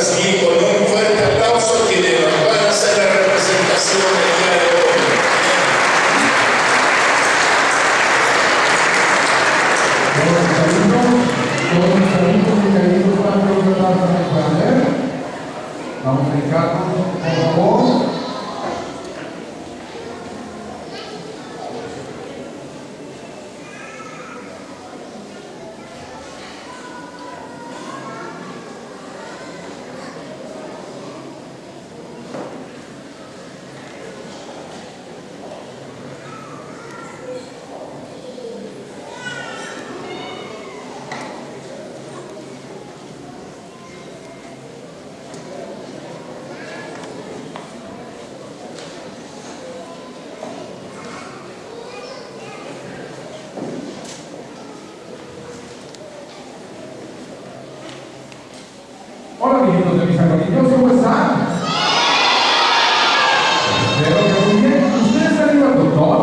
papás. Vamos a recibir con un fuerte aplauso quienes van a hacer la representación del día de hoy. Vamos a dedicarnos, por favor. Amiguitos de mis amiguitos, ¿cómo están? Espero que muy bien. ¿Ustedes han ido al doctor?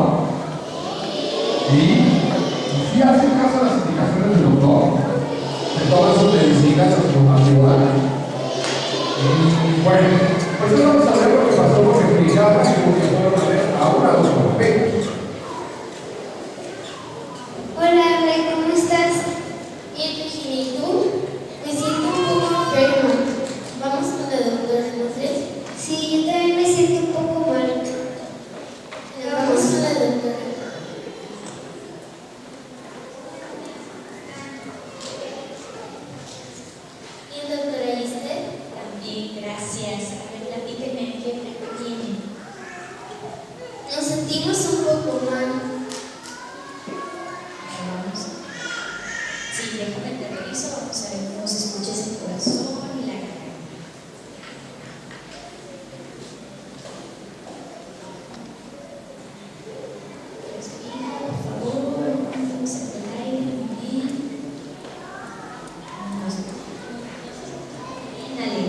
¿Sí? ¿Y si hacen caso a las indicaciones del doctor? De todas sus medicinas, a su ayuda. Bueno, pues hoy Vamos. Sí, déjame te reviso. Vamos a ver cómo se escucha ese corazón y la garganta. Vamos a aire. Muy bien. Vamos. Inhale.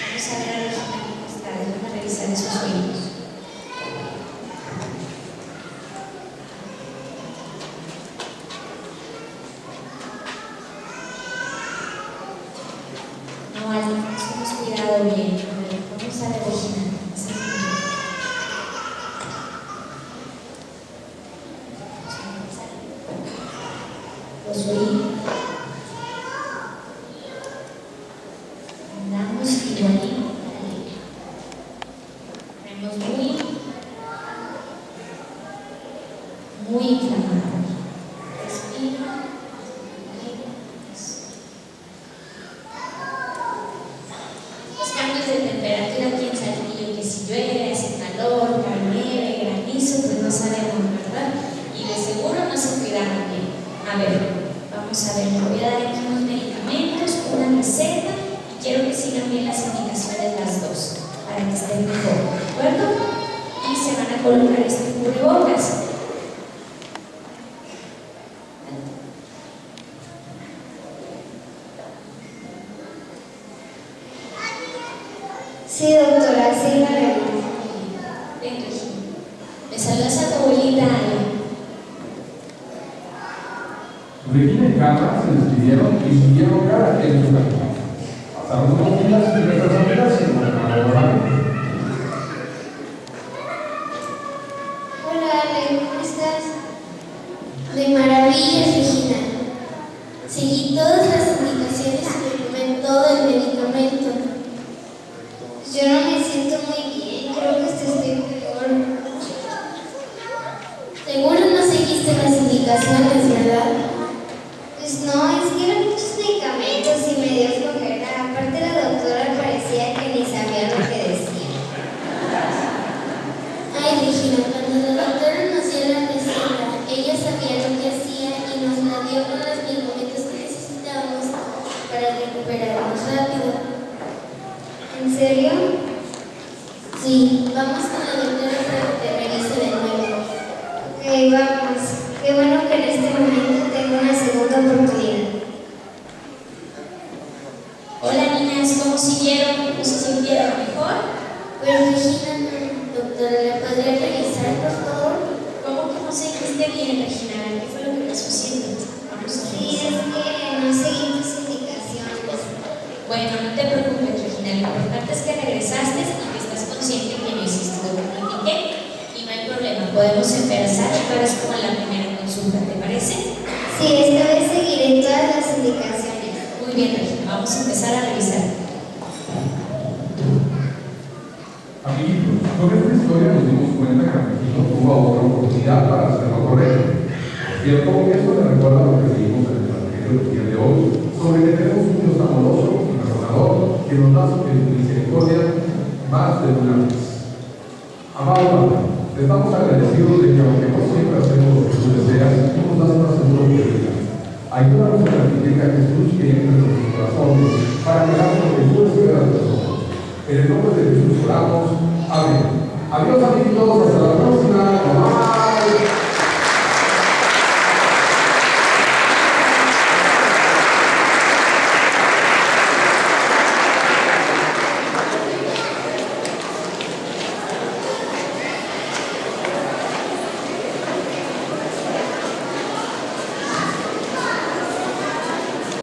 Vamos a ver a revisar esos oídos. Bien. A ver, Vamos a ver, Regina. Vamos a ver. Los oídos. Andamos igualito. Tenemos muy, muy inflamado. Respira. Eso. Los cambios de temperatura aquí en Saltillo, que si llueve, hace calor, cae nieve, granizo, pues no sabemos, ¿verdad? Y de seguro A ver, vamos a ver, voy a dar aquí unos medicamentos, una receta, y quiero que sigan bien las indicaciones las dos, para que estén mejor, ¿de acuerdo? Y se van a colocar este cubrebocas. Sí, doctora, sí, la. Ven, Regina. Me saludas a tu abuelita Regina y Carla se despidieron y siguieron quien en su camino. Pasaron unos días y nuestras amigas se encontraron Hola, Ale, ¿cómo estás? De maravilla, Regina. Seguí todas las indicaciones y me tomé todo el medicamento. Yo no me siento muy no, es que eran muchos medicamentos y me dio flojera. Aparte la doctora parecía que ni sabía lo que decía. Ay, Regina, cuando la doctora nos dio la receta, ella sabía lo que hacía y nos la dio con los medicamentos que necesitábamos para recuperarnos rápido. ¿En serio? Sí, vamos con la doctora para que te revise de nuevo. Ok, vamos. Qué bueno que en este momento tengo una segunda oportunidad. Hola niñas, ¿cómo siguieron? ¿Cómo se sintieron mejor? Pues Regina, no, doctora, ¿la podría revisar, por favor? ¿Cómo que no bien, Regina? ¿Qué fue lo que pasó haciendo? Vamos a Sí, es que no seguí tus indicaciones. Bueno, no te preocupes, Regina. Lo importante es que regresaste y que estás consciente que no hiciste lo que platiqué. Y no hay problema, podemos empezar y ahora es como la primera consulta, ¿te parece? Sí, esta vez seguiré todas las indicaciones. Muy bien, Regina, vamos a empezar a revisar. Amiguitos, con esta historia nos dimos cuenta que Amiguitos tuvo otra oportunidad para hacer lo correcto. Cierto, esto me recuerda lo que leímos en el Evangelio del día de hoy, sobre que tenemos un Dios amoroso y perdonador que nos da su misericordia más de una vez. Amado Padre, te estamos agradecidos de que aunque no siempre hacemos lo que tú deseas, tú nos das una segunda oportunidad. Ayúdanos a practicar a Jesús que entre en nuestros corazones para que hagamos lo que tú esperas de nosotros. En el nombre de Jesús oramos. Amén. Adiós amigos, hasta la próxima.